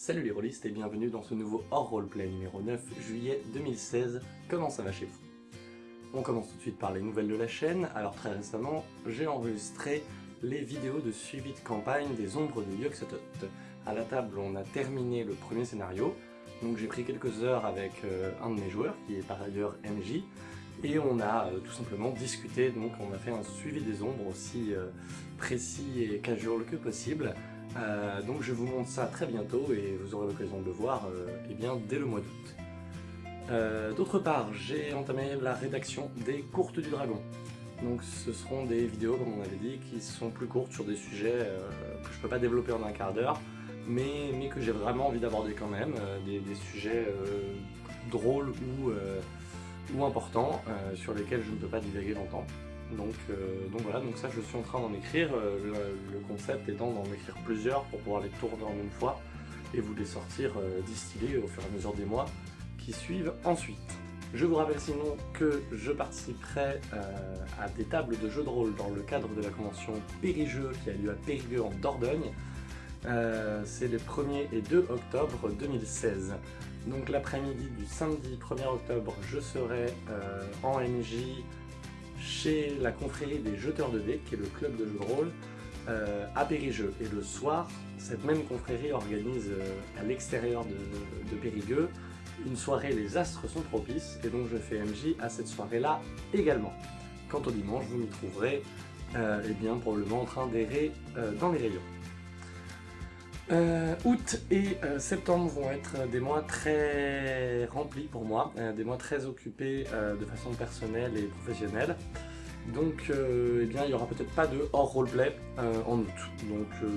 Salut les rôlistes et bienvenue dans ce nouveau hors roleplay numéro 9 juillet 2016. Comment ça va chez vous? On commence tout de suite par les nouvelles de la chaîne. Alors très récemment, j'ai enregistré les vidéos de suivi de campagne des ombres de Yoxotot. À la table, on a terminé le premier scénario, donc j'ai pris quelques heures avec euh, un de mes joueurs, qui est par ailleurs MJ, et on a euh, tout simplement discuté, donc on a fait un suivi des ombres aussi euh, précis et casual que possible. Euh, donc je vous montre ça très bientôt et vous aurez l'occasion de le voir eh bien, dès le mois d'août. D'autre part, j'ai entamé la rédaction des courtes du dragon. Donc ce seront des vidéos, comme on avait dit, qui sont plus courtes sur des sujets que je peux pas développer en un quart d'heure, mais, que j'ai vraiment envie d'aborder quand même, des, sujets drôles ou ou importants euh, sur lesquels je ne peux pas divaguer longtemps. Donc, euh, donc voilà, donc ça je suis en train d'en écrire, euh, le, concept étant d'en écrire plusieurs pour pouvoir les tourner en une fois et vous les sortir distillés au fur et à mesure des mois qui suivent ensuite. Je vous rappelle sinon que je participerai à des tables de jeux de rôle dans le cadre de la convention Périgeux qui a lieu à Périgueux en Dordogne. C'est les 1er et 2 octobre 2016. Donc l'après-midi du samedi 1er octobre, je serai euh, en MJ chez la confrérie des jeteurs de dés, qui est le club de jeux de rôle, euh, à Périgueux. Et le soir, cette même confrérie organise euh, à l'extérieur de, Périgueux une soirée Les Astres sont propices, et donc je fais MJ à cette soirée-là également. Quant au dimanche, vous m'y trouverez eh bien, probablement en train d'errer dans les rayons. Euh, août et euh, septembre vont être des mois très remplis pour moi, euh, des mois très occupés de façon personnelle et professionnelle. Donc eh bien, il n'y aura peut-être pas de hors roleplay en août. Donc,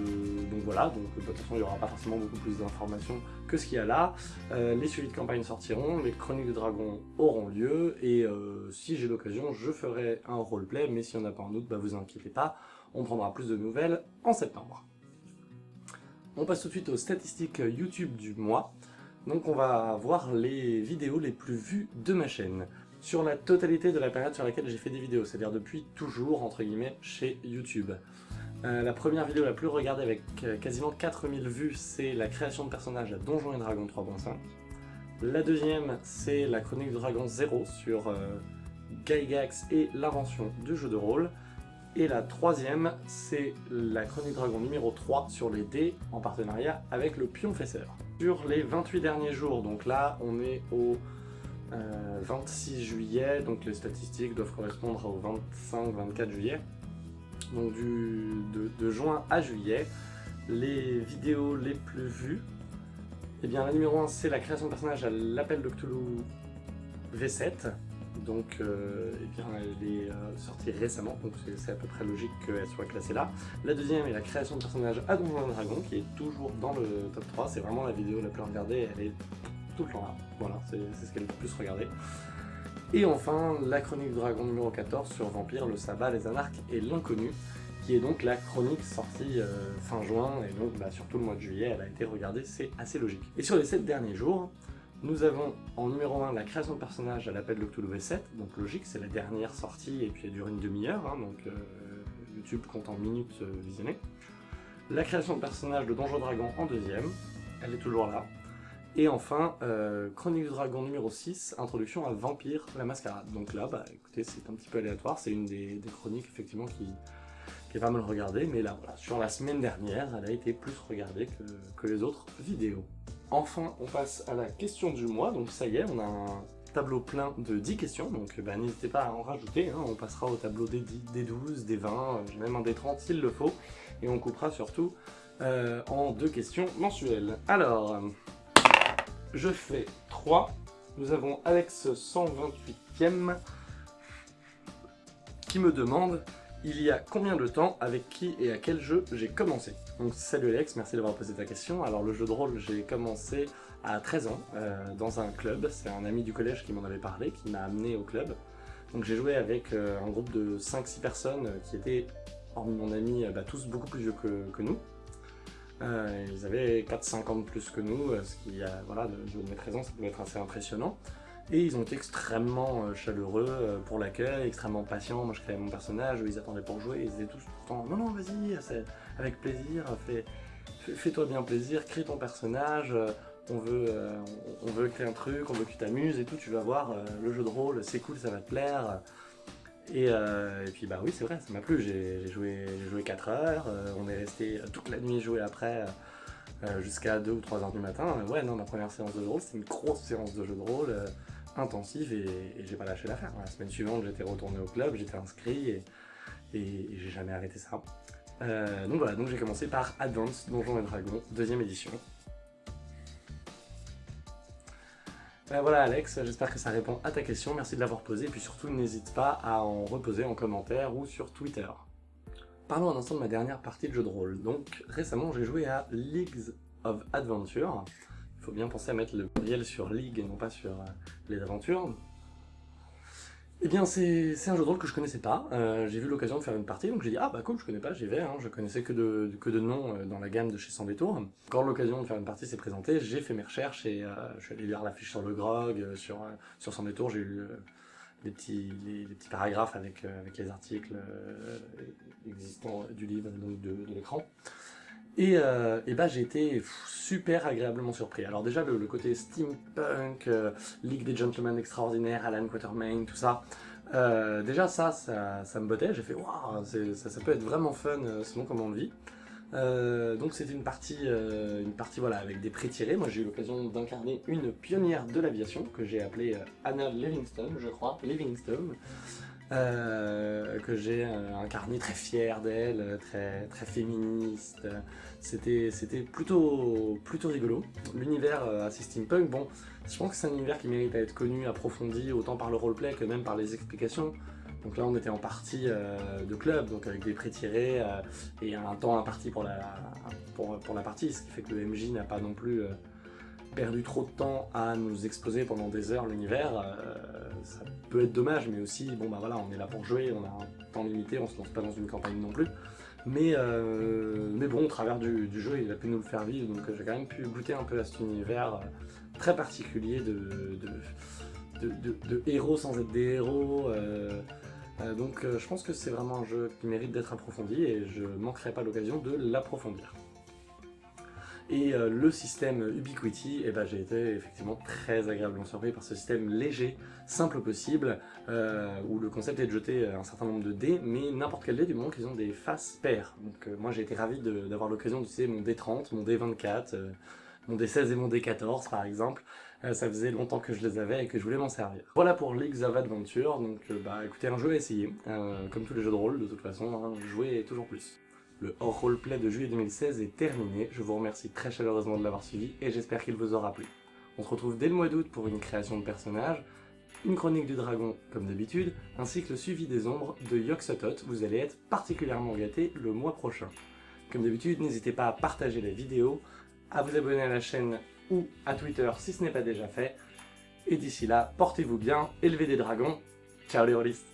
donc voilà, donc, de toute façon il n'y aura pas forcément beaucoup plus d'informations que ce qu'il y a là. les suivis de campagne sortiront, les chroniques de dragons auront lieu, et si j'ai l'occasion, je ferai un roleplay, mais s'il n'y en a pas en août, bah vous inquiétez pas, on prendra plus de nouvelles en septembre. On passe tout de suite aux statistiques YouTube du mois. Donc on va voir les vidéos les plus vues de ma chaîne sur la totalité de la période sur laquelle j'ai fait des vidéos, c'est-à-dire depuis toujours, entre guillemets, chez YouTube. Euh, la première vidéo la plus regardée avec euh, quasiment 4000 vues, c'est la création de personnages à Donjons et Dragons 3.5. La deuxième, c'est la chronique de Dragon 0 sur euh, Gygax et l'invention du jeu de rôle. Et la troisième, c'est la Chronique Dragon numéro 3 sur les dés en partenariat avec le Pion Fesseur. Sur les 28 derniers jours, donc là on est au 26 euh, juillet, donc les statistiques doivent correspondre au 25-24 juillet. Donc du, de, juin à juillet, les vidéos les plus vues, et eh bien la numéro 1 c'est la création de personnage à l'appel de Cthulhu V7, donc euh, eh elle est euh, sortie récemment, donc c'est à peu près logique qu'elle soit classée là. La deuxième est la création de personnage à Donjons Dragon, qui est toujours dans le top 3, c'est vraiment la vidéo la plus regardée, elle est tout le temps là, voilà, c'est ce qu'elle est le plus regardée. Et enfin, la chronique dragon numéro 14 sur Vampire, le sabbat, les anarques et l'inconnu, qui est donc la chronique sortie euh, fin juin, et donc bah, sur tout le mois de juillet, elle a été regardée, c'est assez logique. Et sur les 7 derniers jours, nous avons en numéro 1 la création de personnages à l'appel de Cthulhu V7, donc logique, c'est la dernière sortie et puis elle dure une demi-heure, hein, donc euh, YouTube compte en minutes euh, visionnées. La création de personnages de Donjon Dragon en deuxième, elle est toujours là. Et enfin, euh, Chronique du Dragon numéro 6, introduction à Vampire la Mascarade. Donc là, bah écoutez, c'est un petit peu aléatoire, c'est une des, chroniques effectivement qui, qui, est pas mal regardée, mais là, voilà, sur la semaine dernière, elle a été plus regardée que les autres vidéos. Enfin, on passe à la question du mois, donc ça y est, on a un tableau plein de 10 questions, donc bah, n'hésitez pas à en rajouter, hein. on passera au tableau des 10, des 12, des 20, j'ai même un des 30 s'il le faut, et on coupera surtout euh, en deux questions mensuelles. Alors, je fais 3, nous avons Alex 128ème qui me demande il y a combien de temps, avec qui et à quel jeu j'ai commencé? Donc salut Alex, merci d'avoir posé ta question. Alors le jeu de rôle, j'ai commencé à 13 ans, euh, dans un club. C'est un ami du collège qui m'en avait parlé, qui m'a amené au club. Donc j'ai joué avec euh, un groupe de 5-6 personnes euh, qui étaient, hormis mon ami, bah, tous beaucoup plus vieux que, nous. ils avaient 4-5 ans de plus que nous, ce qui, voilà, de, de mes 13 ans, ça pouvait être assez impressionnant. Et ils ont été extrêmement euh, chaleureux euh, pour l'accueil, extrêmement patients. Moi je créais mon personnage, ils attendaient pour jouer, ils étaient tous tout le temps « Non, non, vas-y, avec plaisir, fais, fais-toi bien plaisir, crée ton personnage, on veut, on veut créer un truc, on veut que tu t'amuses et tout, tu vas voir, le jeu de rôle, c'est cool, ça va te plaire. Et, puis bah oui, c'est vrai, ça m'a plu, j'ai joué, joué 4 heures, on est resté toute la nuit jouer après, jusqu'à 2 ou 3 heures du matin. Ouais, non, ma première séance de jeu de rôle, c'était une grosse séance de jeu de rôle, intensive, et, j'ai pas lâché l'affaire. La semaine suivante, j'étais retourné au club, j'étais inscrit, et, et j'ai jamais arrêté ça. Euh, donc voilà, donc j'ai commencé par Advance Donjons et Dragons, deuxième édition. Ben voilà Alex, j'espère que ça répond à ta question, merci de l'avoir posée, et puis surtout n'hésite pas à en reposer en commentaire ou sur Twitter. Parlons un instant de ma dernière partie de jeu de rôle. Donc récemment j'ai joué à Leagues of Adventure. Il faut bien penser à mettre le pluriel sur League et non pas sur euh, les aventures. Eh bien, c'est un jeu de rôle que je connaissais pas. Euh, j'ai vu l'occasion de faire une partie, donc j'ai dit « Ah bah cool, je connais pas, j'y vais. Hein. Je connaissais que de, que de noms euh, dans la gamme de chez Sans Détour. Quand l'occasion de faire une partie s'est présentée, j'ai fait mes recherches et je suis allé lire la fiche sur le grog, sur, sur Sans Détour, j'ai eu des petits, les, petits paragraphes avec, avec les articles existants du livre, donc de, de l'écran. Et, euh, bah j'ai été super agréablement surpris. Alors déjà le, côté steampunk, euh, Ligue des Gentlemen Extraordinaires, Alan Quatermain, tout ça, euh, déjà ça, ça, me bottait, j'ai fait waouh, ça, peut être vraiment fun selon comment on le vit. donc c'était une partie, une partie voilà, avec des pré-tirés. Moi j'ai eu l'occasion d'incarner une pionnière de l'aviation que j'ai appelée Anna Livingstone, je crois, Livingstone. Euh, que j'ai euh, incarné très fier d'elle, très, très féministe. C'était plutôt, plutôt rigolo. L'univers euh, assez steampunk, bon, je pense que c'est un univers qui mérite à être connu, approfondi, autant par le roleplay que même par les explications. Donc là on était en partie de club, donc avec des pré-tirés et un temps imparti pour la, pour, pour, la partie, ce qui fait que le MJ n'a pas non plus perdu trop de temps à nous exposer pendant des heures l'univers, euh, ça peut être dommage, mais aussi, bon bah voilà, on est là pour jouer, on a un temps limité, on se lance pas dans une campagne non plus. Mais, euh, mais bon, au travers du, jeu, il a pu nous le faire vivre, donc j'ai quand même pu goûter un peu à cet univers euh, très particulier de, de, héros sans être des héros. donc je pense que c'est vraiment un jeu qui mérite d'être approfondi et je manquerai pas l'occasion de l'approfondir. Et euh, le système Ubiquiti, eh ben, j'ai été effectivement très agréablement surpris par ce système léger, simple possible, euh, où le concept est de jeter un certain nombre de dés, mais n'importe quel dé du moment qu'ils ont des faces paires. Donc euh, moi j'ai été ravi d'avoir l'occasion d'utiliser mon D30, mon D24, mon D16 et mon D14 par exemple. ça faisait longtemps que je les avais et que je voulais m'en servir. Voilà pour Leagues of Adventure, donc bah écoutez, un jeu à essayer, comme tous les jeux de rôle de toute façon, hein, jouer toujours plus. Le hors roleplay de juillet 2016 est terminé, je vous remercie très chaleureusement de l'avoir suivi et j'espère qu'il vous aura plu. On se retrouve dès le mois d'août pour une création de personnages, une chronique du dragon comme d'habitude, ainsi que le suivi des ombres de Yoxotot, vous allez être particulièrement gâtés le mois prochain. Comme d'habitude, n'hésitez pas à partager la vidéo, à vous abonner à la chaîne ou à Twitter si ce n'est pas déjà fait, et d'ici là, portez-vous bien, élevez des dragons, ciao les rôlistes